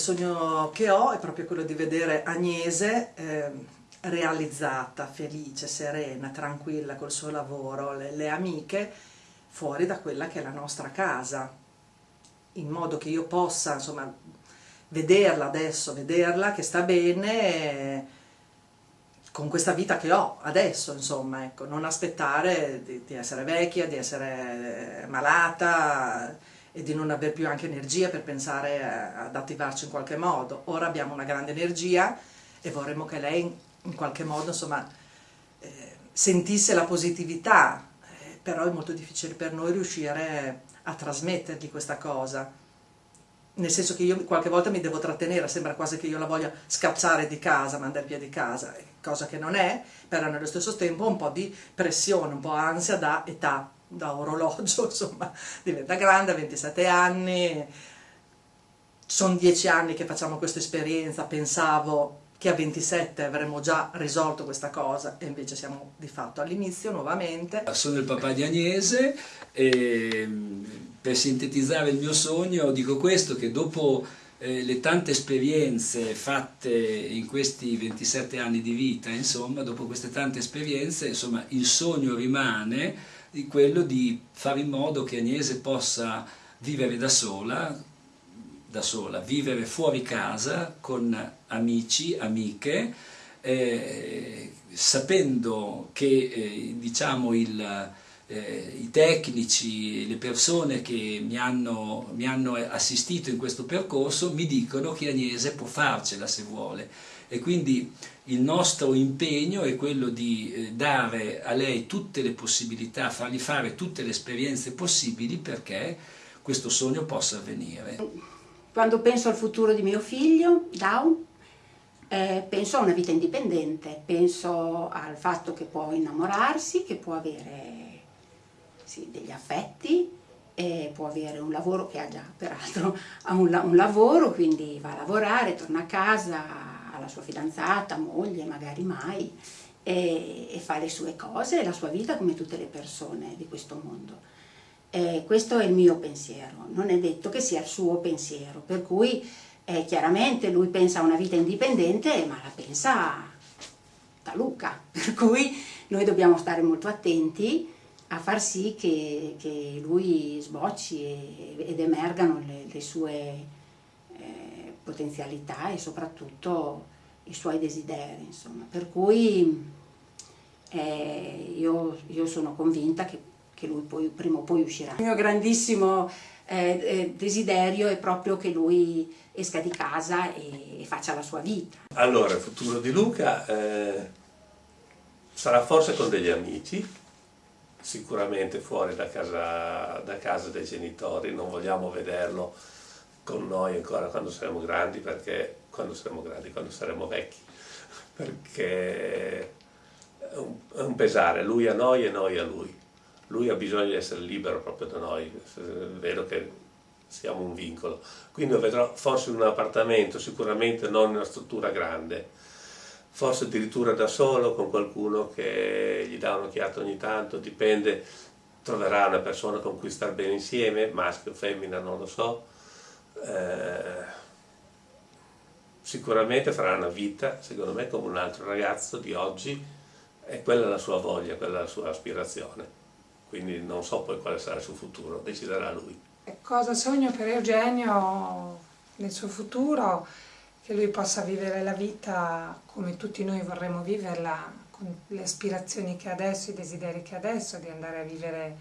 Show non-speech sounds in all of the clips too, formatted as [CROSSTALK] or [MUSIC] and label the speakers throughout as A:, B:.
A: sogno che ho è proprio quello di vedere Agnese eh, realizzata, felice, serena, tranquilla col suo lavoro, le, le amiche, fuori da quella che è la nostra casa, in modo che io possa, insomma, vederla adesso, vederla che sta bene con questa vita che ho adesso, insomma, ecco, non aspettare di, di essere vecchia, di essere malata e di non avere più anche energia per pensare ad attivarci in qualche modo. Ora abbiamo una grande energia e vorremmo che lei in qualche modo, insomma, eh, sentisse la positività, eh, però è molto difficile per noi riuscire a trasmettergli questa cosa. Nel senso che io qualche volta mi devo trattenere, sembra quasi che io la voglia scacciare di casa, mandare via di casa, cosa che non è, però nello stesso tempo un po' di pressione, un po' ansia da età, da orologio, [LAUGHS] insomma, diventa grande, 27 anni, sono 10 anni che facciamo questa esperienza, pensavo che a 27 avremmo già risolto questa cosa e invece siamo di fatto all'inizio nuovamente.
B: Sono il papà di Agnese e per sintetizzare il mio sogno dico questo che dopo eh, le tante esperienze fatte in questi 27 anni di vita, insomma, dopo queste tante esperienze, insomma, il sogno rimane di quello di fare in modo che Agnese possa vivere da sola, da sola, vivere fuori casa con amici, amiche, eh, sapendo che eh, diciamo il, eh, i tecnici, le persone che mi hanno, mi hanno, assistito in questo percorso mi dicono che Agnese può farcela se vuole e quindi il nostro impegno è quello di eh, dare a lei tutte le possibilità, fargli fare tutte le esperienze possibili perché questo sogno possa avvenire.
C: Quando penso al futuro di mio figlio, Down, eh, penso a una vita indipendente, penso al fatto che può innamorarsi, che può avere sì, degli affetti, può avere un lavoro che ha già peraltro ha un, un, lavoro, quindi va a lavorare, torna a casa, ha la sua fidanzata, moglie, magari mai, e, e fa le sue cose, la sua vita come tutte le persone di questo mondo. Eh, questo è il mio pensiero, non è detto che sia il suo pensiero, per cui eh, chiaramente lui pensa a una vita indipendente, ma la pensa da Luca, [LAUGHS] per cui noi dobbiamo stare molto attenti a far sì che, che lui sbocci e, ed emergano le, le sue eh, potenzialità e soprattutto i suoi desideri, insomma. Per cui eh, io, io sono convinta che che lui poi, prima o poi uscirà. Il mio grandissimo eh, eh, desiderio è proprio che lui esca di casa e, e, faccia la sua vita.
D: Allora, il futuro di Luca eh, sarà forse con degli amici, sicuramente fuori da casa, da casa dei genitori, non vogliamo vederlo con noi ancora quando saremo grandi, perché quando saremo grandi, quando saremo vecchi, perché è un, è un pesare, lui a noi e noi a lui lui ha bisogno di essere libero proprio da noi, è vero che siamo un vincolo. Quindi lo vedrò forse in un appartamento, sicuramente non in una struttura grande, forse addirittura da solo con qualcuno che gli dà un'occhiata ogni tanto, dipende, troverà una persona con cui star bene insieme, maschio o femmina, non lo so. Eh, sicuramente farà una vita, secondo me, come un altro ragazzo di oggi, e quella è la sua voglia, quella è la sua aspirazione quindi non so poi quale sarà il suo futuro, deciderà lui.
E: Cosa sogno per Eugenio nel suo futuro? Che lui possa vivere la vita come tutti noi vorremmo viverla, con le aspirazioni che ha adesso, i desideri che ha adesso, di andare a vivere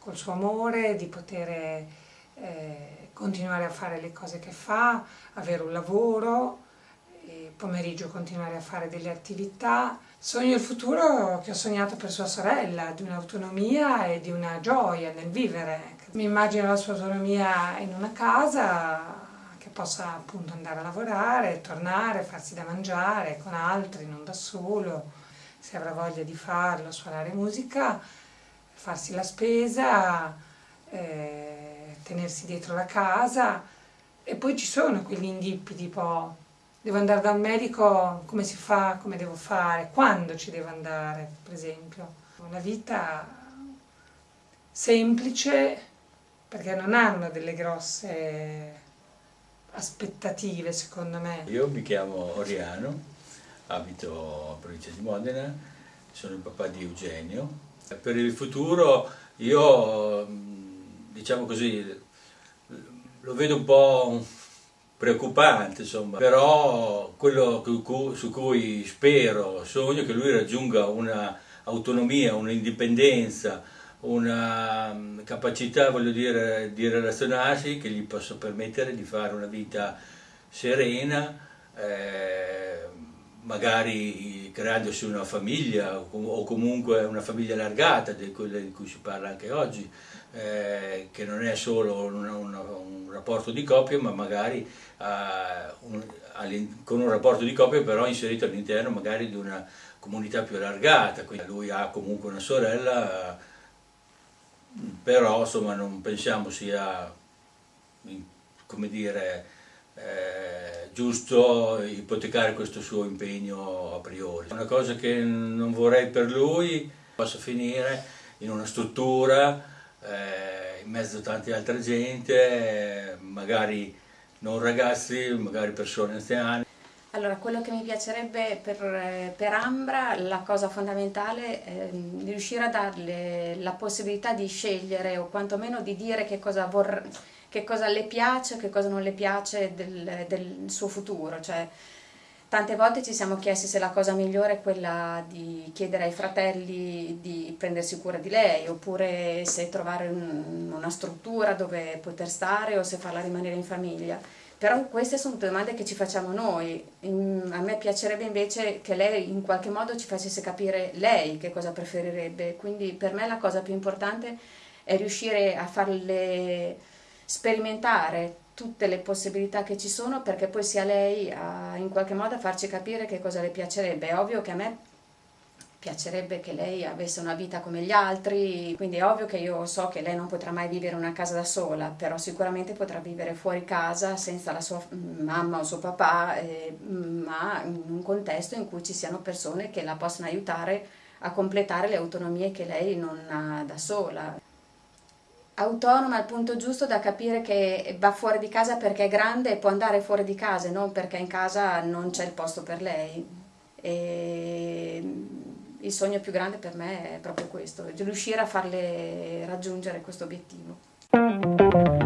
E: col suo amore, di poter eh, continuare a fare le cose che fa, avere un lavoro, pomeriggio continuare a fare delle attività. Sogno il futuro che ho sognato per sua sorella, di un'autonomia e di una gioia nel vivere. Mi immagino la sua autonomia in una casa che possa appunto andare a lavorare, tornare, farsi da mangiare con altri, non da solo, se avrà voglia di farlo, suonare musica, farsi la spesa, eh, tenersi dietro la casa e poi ci sono quegli indippi tipo devo andare dal medico, come si fa, come devo fare, quando ci devo andare, per esempio. Una vita semplice, perché non hanno delle grosse aspettative secondo me.
F: Io mi chiamo Oriano, abito a provincia di Modena, sono il papà di Eugenio. Per il futuro io, diciamo così, lo vedo un po' preoccupante, insomma, però quello su cui spero, sogno che lui raggiunga un'autonomia, un'indipendenza, una mm, capacità, voglio dire, di relazionarsi che gli possa permettere di fare una vita serena, eh, magari creandosi una famiglia o comunque una famiglia allargata, di quella di cui si parla anche oggi, eh, che non è solo una, una, un rapporto di coppia, ma magari eh, un, con un rapporto di coppia però inserito all'interno magari di una comunità più allargata. Quindi lui ha comunque una sorella, però insomma non pensiamo sia, come dire, eh, giusto ipotecare questo suo impegno a priori. Una cosa che non vorrei per lui possa finire in una struttura eh, in mezzo a tanta altra gente, magari non ragazzi, magari persone anziane.
G: Allora, quello che mi piacerebbe per, per Ambra, la cosa fondamentale è di riuscire a darle la possibilità di scegliere o quantomeno di dire che cosa, vorr, che cosa le piace che cosa non le piace del, del suo futuro. Cioè, Tante volte ci siamo chiesti se la cosa migliore è quella di chiedere ai fratelli di prendersi cura di lei, oppure se trovare un, una struttura dove poter stare o se farla rimanere in famiglia. Però queste sono domande che ci facciamo noi. A me piacerebbe invece che lei in qualche modo ci facesse capire lei che cosa preferirebbe. Quindi per me la cosa più importante è riuscire a farle sperimentare tutte le possibilità che ci sono perché poi sia lei a, in qualche modo a farci capire che cosa le piacerebbe. È ovvio che a me piacerebbe che lei avesse una vita come gli altri, quindi è ovvio che io so che lei non potrà mai vivere una casa da sola, però sicuramente potrà vivere fuori casa senza la sua mamma o suo papà, eh, ma in un contesto in cui ci siano persone che la possano aiutare a completare le autonomie che lei non ha da sola autonoma al punto giusto da capire che va fuori di casa perché è grande e può andare fuori di casa e non perché in casa non c'è il posto per lei. E il sogno più grande per me è proprio questo, riuscire a farle raggiungere questo obiettivo.